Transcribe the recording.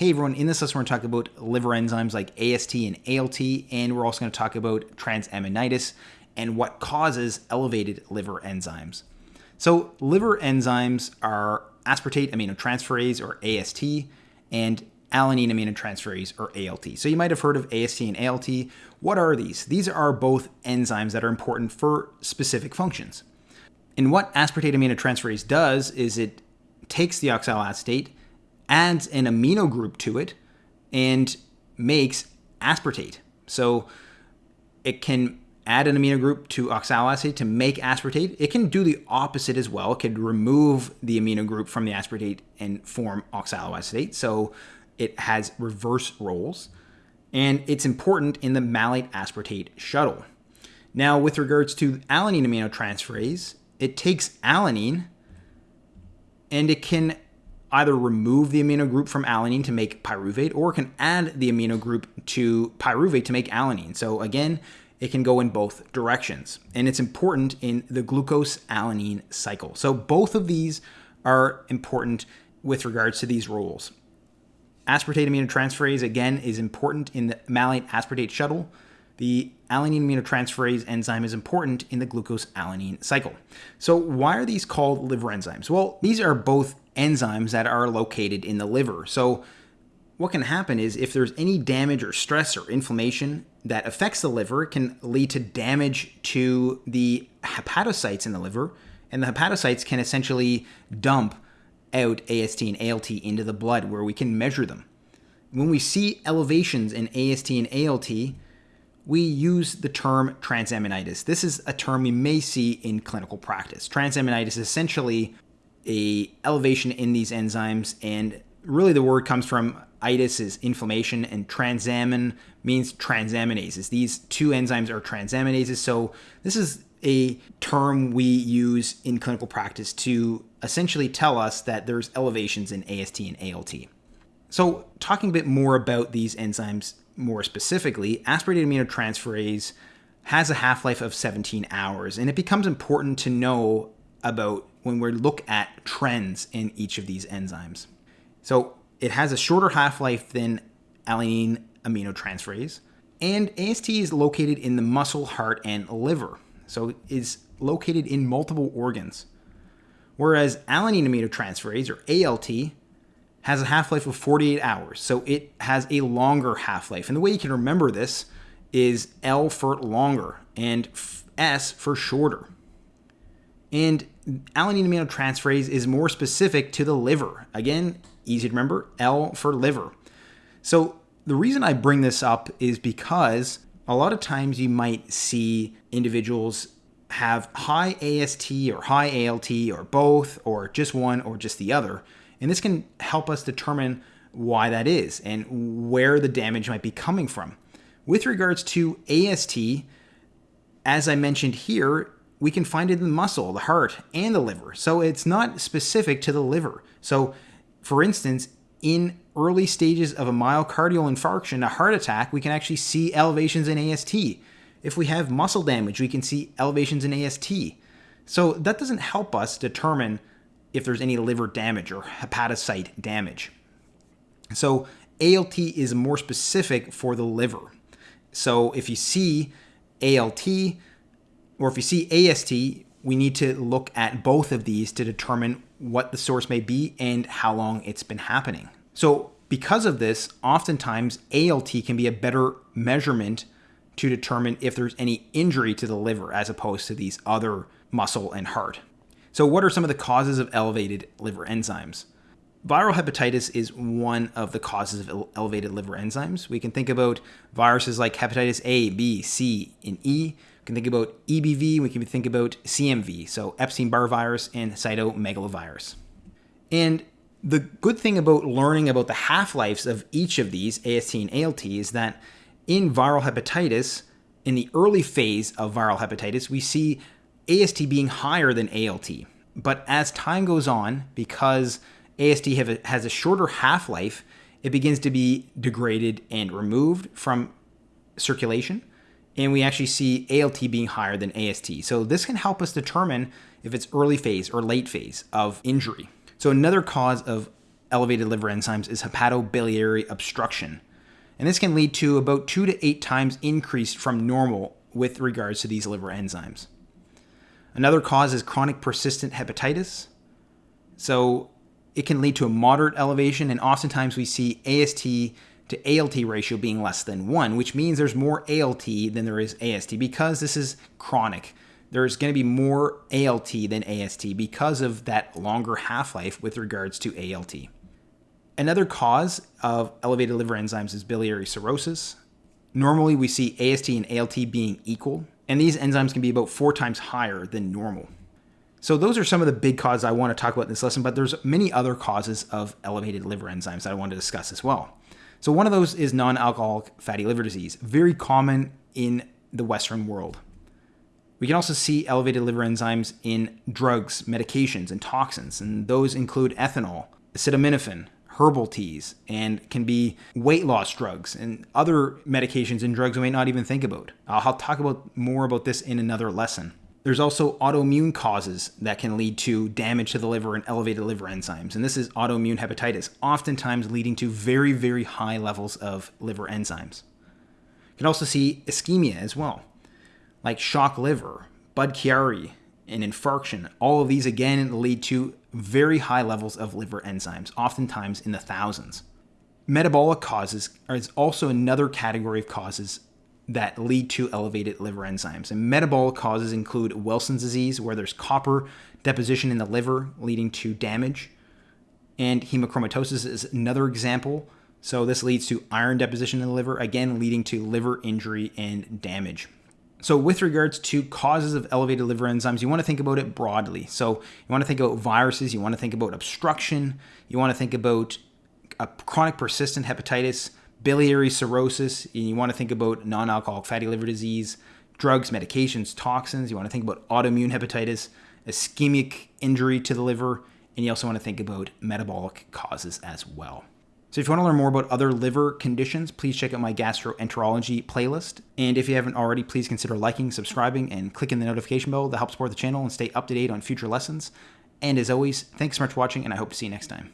Hey everyone, in this lesson we're going to talk about liver enzymes like AST and ALT, and we're also going to talk about transaminitis and what causes elevated liver enzymes. So liver enzymes are aspartate aminotransferase or AST and alanine aminotransferase or ALT. So you might have heard of AST and ALT. What are these? These are both enzymes that are important for specific functions. And what aspartate aminotransferase does is it takes the oxaloacetate adds an amino group to it and makes aspartate. So it can add an amino group to oxaloacetate to make aspartate. It can do the opposite as well. It could remove the amino group from the aspartate and form oxaloacetate. So it has reverse roles. And it's important in the malate aspartate shuttle. Now, with regards to alanine aminotransferase, it takes alanine and it can either remove the amino group from alanine to make pyruvate or can add the amino group to pyruvate to make alanine. So again, it can go in both directions. And it's important in the glucose alanine cycle. So both of these are important with regards to these roles. Aspartate aminotransferase, again, is important in the malate aspartate shuttle. The alanine aminotransferase enzyme is important in the glucose alanine cycle. So why are these called liver enzymes? Well, these are both enzymes that are located in the liver. So what can happen is if there's any damage or stress or inflammation that affects the liver, it can lead to damage to the hepatocytes in the liver, and the hepatocytes can essentially dump out AST and ALT into the blood where we can measure them. When we see elevations in AST and ALT, we use the term transaminitis. This is a term we may see in clinical practice. Transaminitis is essentially a elevation in these enzymes and really the word comes from itis is inflammation and transamin means transaminases these two enzymes are transaminases. So this is a term we use in clinical practice to essentially tell us that there's elevations in ast and alt so talking a bit more about these enzymes more specifically aspartate aminotransferase has a half-life of 17 hours and it becomes important to know about when we look at trends in each of these enzymes. So it has a shorter half-life than alanine aminotransferase, and AST is located in the muscle, heart, and liver. So it's located in multiple organs. Whereas alanine aminotransferase, or ALT, has a half-life of 48 hours. So it has a longer half-life. And the way you can remember this is L for longer and S for shorter. And alanine aminotransferase is more specific to the liver. Again, easy to remember, L for liver. So the reason I bring this up is because a lot of times you might see individuals have high AST or high ALT or both or just one or just the other. And this can help us determine why that is and where the damage might be coming from. With regards to AST, as I mentioned here, we can find it in the muscle, the heart, and the liver. So it's not specific to the liver. So, for instance, in early stages of a myocardial infarction, a heart attack, we can actually see elevations in AST. If we have muscle damage, we can see elevations in AST. So that doesn't help us determine if there's any liver damage or hepatocyte damage. So ALT is more specific for the liver. So if you see ALT, or if you see AST, we need to look at both of these to determine what the source may be and how long it's been happening. So because of this, oftentimes ALT can be a better measurement to determine if there's any injury to the liver as opposed to these other muscle and heart. So what are some of the causes of elevated liver enzymes? Viral hepatitis is one of the causes of elevated liver enzymes. We can think about viruses like hepatitis A, B, C, and E can think about EBV, we can think about CMV, so Epstein-Barr virus and cytomegalovirus. And the good thing about learning about the half-lives of each of these, AST and ALT, is that in viral hepatitis, in the early phase of viral hepatitis, we see AST being higher than ALT. But as time goes on, because AST a, has a shorter half-life, it begins to be degraded and removed from circulation and we actually see ALT being higher than AST. So this can help us determine if it's early phase or late phase of injury. So another cause of elevated liver enzymes is hepatobiliary obstruction. And this can lead to about two to eight times increase from normal with regards to these liver enzymes. Another cause is chronic persistent hepatitis. So it can lead to a moderate elevation, and oftentimes we see AST to ALT ratio being less than 1, which means there's more ALT than there is AST because this is chronic. There's going to be more ALT than AST because of that longer half life with regards to ALT. Another cause of elevated liver enzymes is biliary cirrhosis. Normally, we see AST and ALT being equal, and these enzymes can be about four times higher than normal. So those are some of the big causes I want to talk about in this lesson, but there's many other causes of elevated liver enzymes that I want to discuss as well. So one of those is non-alcoholic fatty liver disease, very common in the Western world. We can also see elevated liver enzymes in drugs, medications, and toxins, and those include ethanol, acetaminophen, herbal teas, and can be weight loss drugs and other medications and drugs we may not even think about. I'll talk about more about this in another lesson. There's also autoimmune causes that can lead to damage to the liver and elevated liver enzymes. And this is autoimmune hepatitis, oftentimes leading to very, very high levels of liver enzymes. You can also see ischemia as well, like shock liver, Budd-Chiari, and infarction. All of these again lead to very high levels of liver enzymes, oftentimes in the thousands. Metabolic causes is also another category of causes that lead to elevated liver enzymes. And metabolic causes include Wilson's disease, where there's copper deposition in the liver leading to damage. And hemochromatosis is another example. So this leads to iron deposition in the liver, again leading to liver injury and damage. So with regards to causes of elevated liver enzymes, you want to think about it broadly. So you want to think about viruses, you want to think about obstruction, you want to think about a chronic persistent hepatitis, biliary cirrhosis, and you want to think about non alcoholic fatty liver disease, drugs, medications, toxins. You want to think about autoimmune hepatitis, ischemic injury to the liver, and you also want to think about metabolic causes as well. So if you want to learn more about other liver conditions, please check out my gastroenterology playlist. And if you haven't already, please consider liking, subscribing, and clicking the notification bell to help support the channel and stay up to date on future lessons. And as always, thanks so much for watching, and I hope to see you next time.